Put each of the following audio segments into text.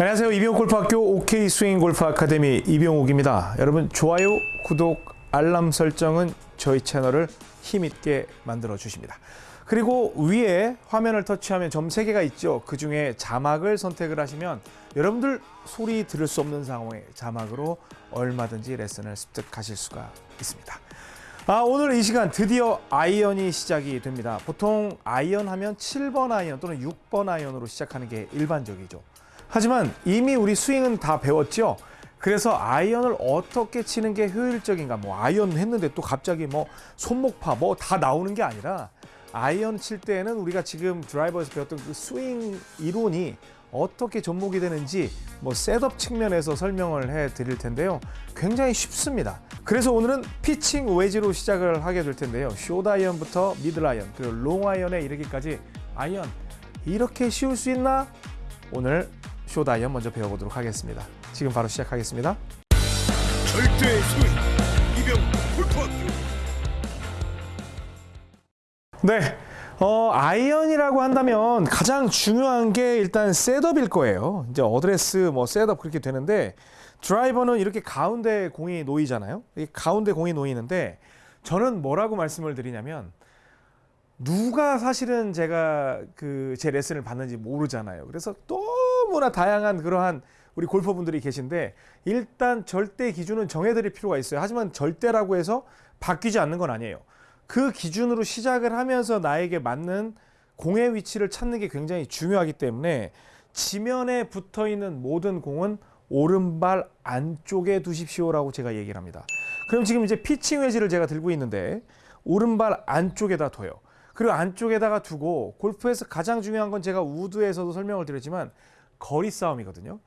안녕하세요. 이병옥 골프학교 OK 스윙 골프 아카데미 이병옥입니다. 여러분 좋아요, 구독, 알람 설정은 저희 채널을 힘있게 만들어 주십니다. 그리고 위에 화면을 터치하면 점 3개가 있죠. 그 중에 자막을 선택을 하시면 여러분들 소리 들을 수 없는 상황에 자막으로 얼마든지 레슨을 습득하실 수가 있습니다. 아, 오늘 이 시간 드디어 아이언이 시작이 됩니다. 보통 아이언 하면 7번 아이언 또는 6번 아이언으로 시작하는 게 일반적이죠. 하지만 이미 우리 스윙은 다 배웠죠. 그래서 아이언을 어떻게 치는 게 효율적인가 뭐 아이언 했는데 또 갑자기 뭐 손목파 뭐 다 나오는 게 아니라 아이언 칠 때에는 우리가 지금 드라이버에서 배웠던 그 스윙 이론이 어떻게 접목이 되는지 뭐 setup 측면에서 설명을 해 드릴 텐데요. 굉장히 쉽습니다. 그래서 오늘은 피칭 웨지로 시작을 하게 될 텐데요. 숏 아이언부터 미들 아이언 그리고 롱 아이언에 이르기까지 아이언 이렇게 쉬울 수 있나? 오늘 숏 아이언 먼저 배워보도록 하겠습니다. 지금 바로 시작하겠습니다. 절대 이병 네. 어, 아이언이라고 한다면 가장 중요한 게 일단 setup일 거예요. 이제 어드레스 뭐 setup 그렇게 되는데 드라이버는 이렇게 가운데 공이 놓이잖아요. 이 가운데 공이 놓이는데 저는 뭐라고 말씀을 드리냐면 누가 사실은 제가 그 제 레슨을 받는지 모르잖아요. 그래서 너무나 다양한 그러한 우리 골퍼분들이 계신데 일단 절대 기준은 정해드릴 필요가 있어요. 하지만 절대라고 해서 바뀌지 않는 건 아니에요. 그 기준으로 시작을 하면서 나에게 맞는 공의 위치를 찾는 게 굉장히 중요하기 때문에 지면에 붙어 있는 모든 공은 오른발 안쪽에 두십시오라고 제가 얘기를 합니다. 그럼 지금 이제 피칭 웨지를 제가 들고 있는데 오른발 안쪽에다 둬요. 그리고 안쪽에다가 두고 골프에서 가장 중요한 건 제가 우드에서도 설명을 드렸지만 거리 싸움이거든요.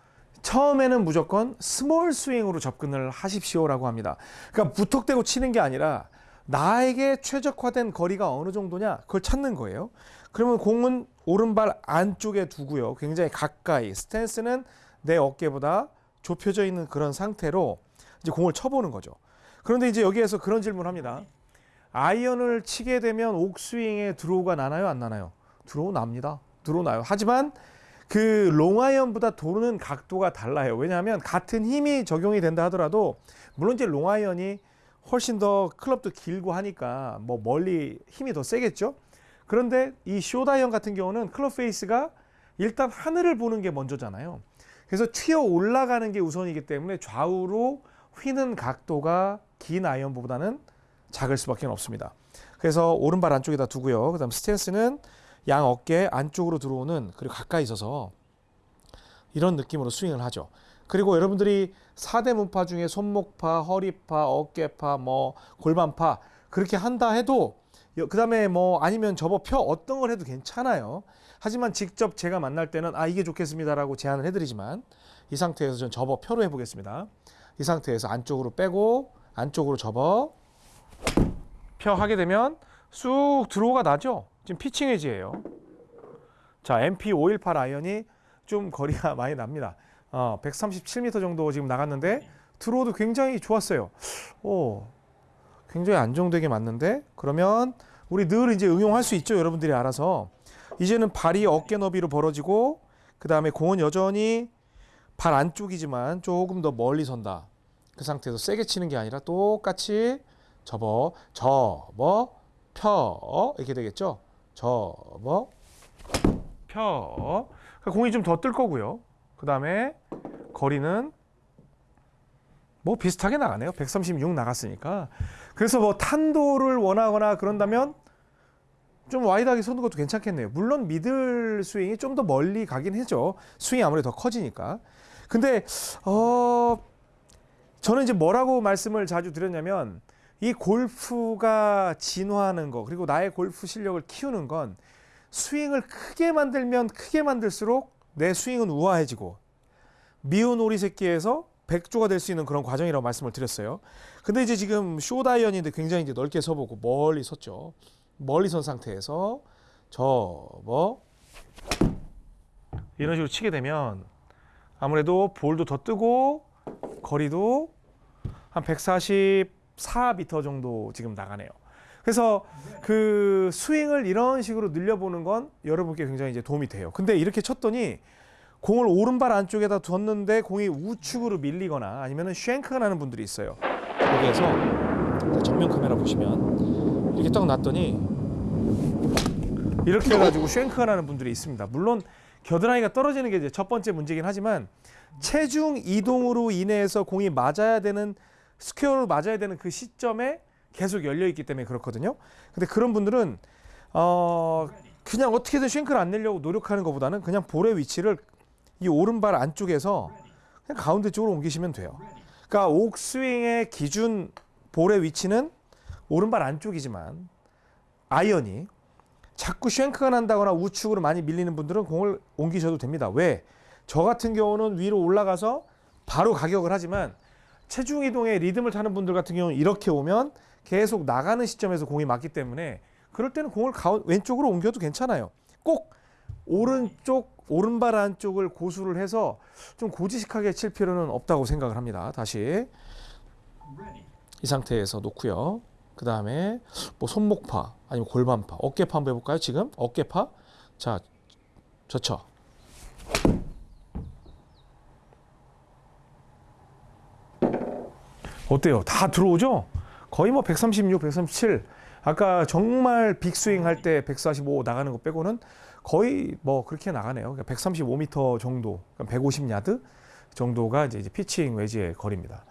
처음에는 무조건 small 스윙으로 접근을 하십시오라고 합니다. 그러니까 무턱대고 치는 게 아니라 나에게 최적화된 거리가 어느 정도냐 그걸 찾는 거예요. 그러면 공은 오른발 안쪽에 두고요. 굉장히 가까이 스탠스는 내 어깨보다 좁혀져 있는 그런 상태로 이제 공을 쳐보는 거죠. 그런데 이제 여기에서 그런 질문을 합니다. 아이언을 치게 되면 옥스윙에 드로우가 나나요? 안 나나요? 드로우 납니다. 드로우 나요. 하지만 그 롱아이언보다 도는 각도가 달라요. 왜냐하면 같은 힘이 적용이 된다 하더라도 물론 이제 롱아이언이 훨씬 더 클럽도 길고 하니까 뭐 멀리 힘이 더 세겠죠. 그런데 이 숏아이언 같은 경우는 클럽 페이스가 일단 하늘을 보는 게 먼저잖아요. 그래서 튀어 올라가는 게 우선이기 때문에 좌우로 휘는 각도가 긴 아이언보다는 작을 수밖에 없습니다. 그래서 오른발 안쪽에다 두고요. 그 다음 스탠스는 양 어깨 안쪽으로 들어오는 그리고 가까이 있어서 이런 느낌으로 스윙을 하죠. 그리고 여러분들이 4대 문파 중에 손목파, 허리파, 어깨파, 뭐 골반파 그렇게 한다 해도 그 다음에 뭐 아니면 접어 펴 어떤 걸 해도 괜찮아요. 하지만 직접 제가 만날 때는 아 이게 좋겠습니다라고 제안을 해드리지만 이 상태에서 전 접어 펴로 해보겠습니다. 이 상태에서 안쪽으로 빼고 안쪽으로 접어 펴 하게 되면 쑥 드로우가 나죠. 지금 피칭 웨지예요. 자 MP518 아이언이 좀 거리가 많이 납니다. 어, 137m 정도 지금 나갔는데 드로우도 굉장히 좋았어요. 오, 굉장히 안정되게 맞는데 그러면 우리 늘 이제 응용할 수 있죠. 여러분들이 알아서 이제는 발이 어깨 너비로 벌어지고 그 다음에 공은 여전히 발 안쪽이지만 조금 더 멀리 선다. 그 상태에서 세게 치는 게 아니라 똑같이 접어, 접어, 펴 이렇게 되겠죠. 접어, 펴. 그러니까 공이 좀 더 뜰 거고요. 그 다음에 거리는 뭐 비슷하게 나가네요. 136 나갔으니까. 그래서 뭐 탄도를 원하거나 그런다면 좀 wide하게 쏘는 것도 괜찮겠네요. 물론 middle 스윙이 좀 더 멀리 가긴 하죠. 스윙이 아무래도 더 커지니까. 근데 어 저는 이제 뭐라고 말씀을 자주 드렸냐면 이 골프가 진화하는 거 그리고 나의 골프 실력을 키우는 건 스윙을 크게 만들면 크게 만들수록 내 스윙은 우아해지고 미운 오리 새끼에서 백조가 될 수 있는 그런 과정이라고 말씀을 드렸어요. 근데 이제 지금 쇼다이언인데 굉장히 이제 넓게 서보고 멀리 섰죠. 멀리 선 상태에서 접어 이런 식으로 치게 되면 아무래도 볼도 더 뜨고 거리도 한 144m 정도 지금 나가네요. 그래서 그 스윙을 이런 식으로 늘려보는 건 여러분께 굉장히 이제 도움이 돼요. 근데 이렇게 쳤더니 공을 오른발 안쪽에다 뒀는데 공이 우측으로 밀리거나 아니면은 shank가 나는 분들이 있어요. 여기에서 정면 카메라 보시면 이렇게 딱 놨더니 이렇게 해가지고 shank가 나는 분들이 있습니다. 물론 겨드랑이가 떨어지는 게 이제 첫 번째 문제긴 하지만 체중 이동으로 인해서 공이 맞아야 되는 스퀘어로 맞아야 되는 그 시점에 계속 열려 있기 때문에 그렇거든요. 근데 그런 분들은 어 그냥 어떻게든 shank를 안 내려고 노력하는 것보다는 그냥 볼의 위치를 이 오른발 안쪽에서 그냥 가운데 쪽으로 옮기시면 돼요. 그러니까 옥스윙의 기준 볼의 위치는 오른발 안쪽이지만 아이언이 자꾸 shank가 난다거나 우측으로 많이 밀리는 분들은 공을 옮기셔도 됩니다. 왜? 저 같은 경우는 위로 올라가서 바로 가격을 하지만 체중 이동의 리듬을 타는 분들 같은 경우는 이렇게 오면 계속 나가는 시점에서 공이 맞기 때문에 그럴 때는 공을 가운 왼쪽으로 옮겨도 괜찮아요. 꼭 오른쪽 오른발 안쪽을 고수를 해서 좀 고지식하게 칠 필요는 없다고 생각을 합니다. 다시 이 상태에서 놓고요. 그 다음에 뭐 손목파 아니면 골반파, 어깨파 한번 해볼까요? 지금 어깨파 자 좋죠. 어때요? 다 들어오죠? 거의 뭐 136, 137. 아까 정말 빅스윙 할 때 145 나가는 거 빼고는 거의 뭐 그렇게 나가네요. 그러니까 135m 정도, 150야드 정도가 이제 이제 피칭 외지의 거리입니다.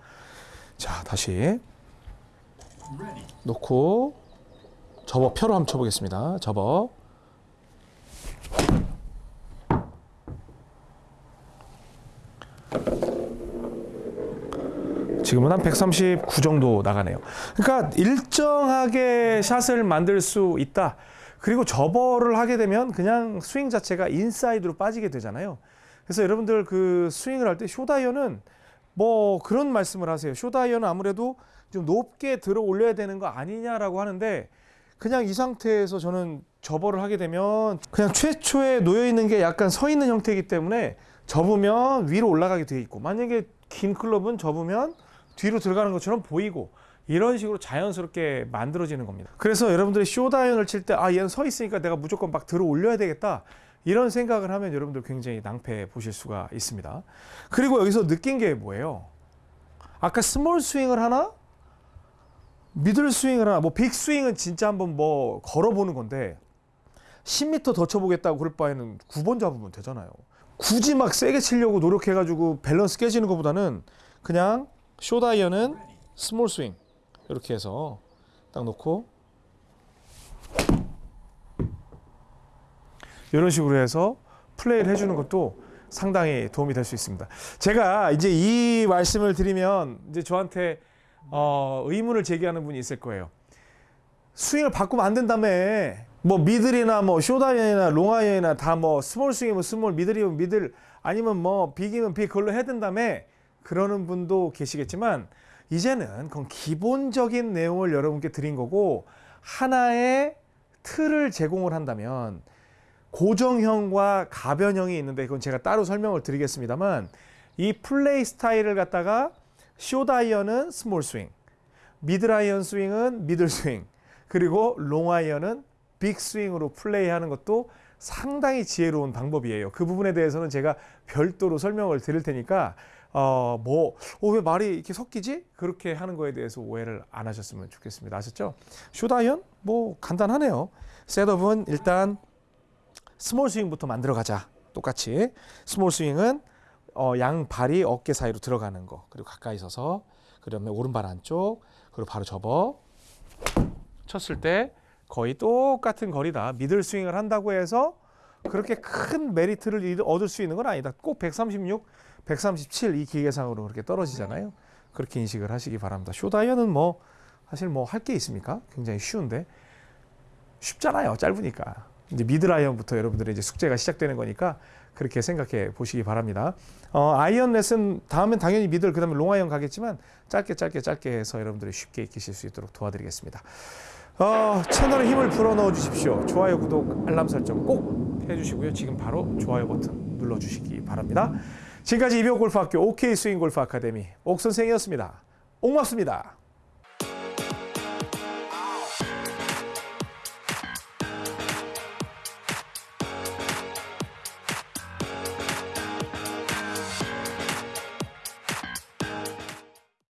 자, 다시 놓고 접어 펴로 한번 쳐보겠습니다. 접어. 지금은 한 139 정도 나가네요. 그러니까 일정하게 샷을 만들 수 있다. 그리고 접어를 하게 되면 그냥 스윙 자체가 인사이드로 빠지게 되잖아요. 그래서 여러분들 그 스윙을 할 때 숏아이언은 뭐 그런 말씀을 하세요. 숏아이언은 아무래도 좀 높게 들어 올려야 되는 거 아니냐라고 하는데 그냥 이 상태에서 저는 접어를 하게 되면 그냥 최초에 놓여 있는 게 약간 서 있는 형태이기 때문에 접으면 위로 올라가게 돼 있고 만약에 긴 클럽은 접으면 뒤로 들어가는 것처럼 보이고 이런 식으로 자연스럽게 만들어지는 겁니다. 그래서 여러분들이 숏아이언을 칠 때 아 얘는 서 있으니까 내가 무조건 막 들어 올려야 되겠다. 이런 생각을 하면 여러분들 굉장히 낭패 보실 수가 있습니다. 그리고 여기서 느낀 게 뭐예요? 아까 small 스윙을 하나? middle 스윙을 하나? 뭐 big 스윙은 진짜 한번 뭐 걸어보는 건데 10m 더 쳐보겠다고 그럴 바에는 9번 잡으면 되잖아요. 굳이 막 세게 치려고 노력해가지고 밸런스 깨지는 것보다는 그냥 숏아이언은 small 스윙 이렇게 해서 딱 놓고 이런 식으로 해서 플레이를 해주는 것도 상당히 도움이 될 수 있습니다. 제가 이제 이 말씀을 드리면 이제 저한테 어, 의문을 제기하는 분이 있을 거예요. 스윙을 바꾸면 안 된다며. 뭐 middle이나 뭐 숏아이언이나 롱아이언이나 다 뭐 small 스윙이면 small, middle이면 middle 아니면 뭐 big이면 big 그걸로 해야 된다며. 그러는 분도 계시겠지만 이제는 그건 기본적인 내용을 여러분께 드린 거고 하나의 틀을 제공을 한다면 고정형과 가변형이 있는데 그건 제가 따로 설명을 드리겠습니다만 이 플레이 스타일을 갖다가 숏아이언은 small 스윙, 미들아이언 스윙은 middle 스윙, 그리고 롱아이언은 big 스윙으로 플레이하는 것도 상당히 지혜로운 방법이에요. 그 부분에 대해서는 제가 별도로 설명을 드릴 테니까 어뭐왜 말이 이렇게 섞이지? 그렇게 하는 거에 대해서 오해를 안 하셨으면 좋겠습니다. 아셨죠? 숏아이언 뭐 간단하네요. 셋업은 일단 small 스윙부터 만들어 가자. 똑같이 small 스윙은 어, 양 발이 어깨 사이로 들어가는 거 그리고 가까이 서서 그다음에 오른발 안쪽 그리고 바로 접어 쳤을 때 거의 똑같은 거리다. middle 스윙을 한다고 해서 그렇게 큰 메리트를 얻을 수 있는 건 아니다. 꼭 136, 137 이 기계상으로 그렇게 떨어지잖아요. 그렇게 인식을 하시기 바랍니다. 숏아이언은 뭐 사실 뭐 할 게 있습니까? 굉장히 쉬운데 쉽잖아요. 짧으니까. 이제 미들아이언부터 여러분들의 이제 숙제가 시작되는 거니까 그렇게 생각해 보시기 바랍니다. 어, 아이언 레슨 다음엔 당연히 middle 그다음에 롱아이언 가겠지만 짧게 짧게 짧게 해서 여러분들이 쉽게 익히실 수 있도록 도와드리겠습니다. 어, 채널에 힘을 불어넣어 주십시오. 좋아요, 구독, 알람 설정 꼭 해주시고요. 지금 바로 좋아요 버튼 눌러주시기 바랍니다. 지금까지 이병 골프학교 OK 스윙 골프 아카데미 옥 선생이었습니다. 옥맙습니다.